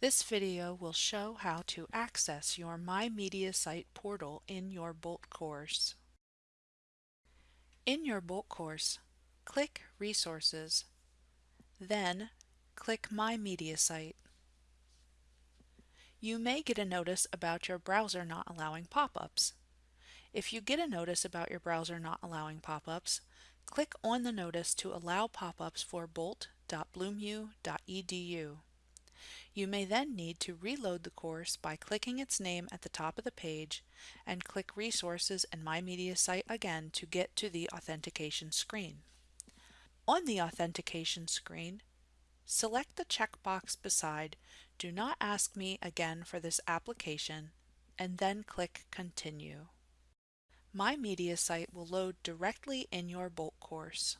This video will show how to access your My Mediasite portal in your Bolt course. In your Bolt course, click Resources, then click My Mediasite. You may get a notice about your browser not allowing pop-ups. If you get a notice about your browser not allowing pop-ups, click on the notice to allow pop-ups for bolt.bloomU.edu. You may then need to reload the course by clicking its name at the top of the page and click Resources and My Mediasite again to get to the authentication screen. On the authentication screen, select the checkbox beside Do not ask me again for this application and then click Continue. My Mediasite will load directly in your Bolt course.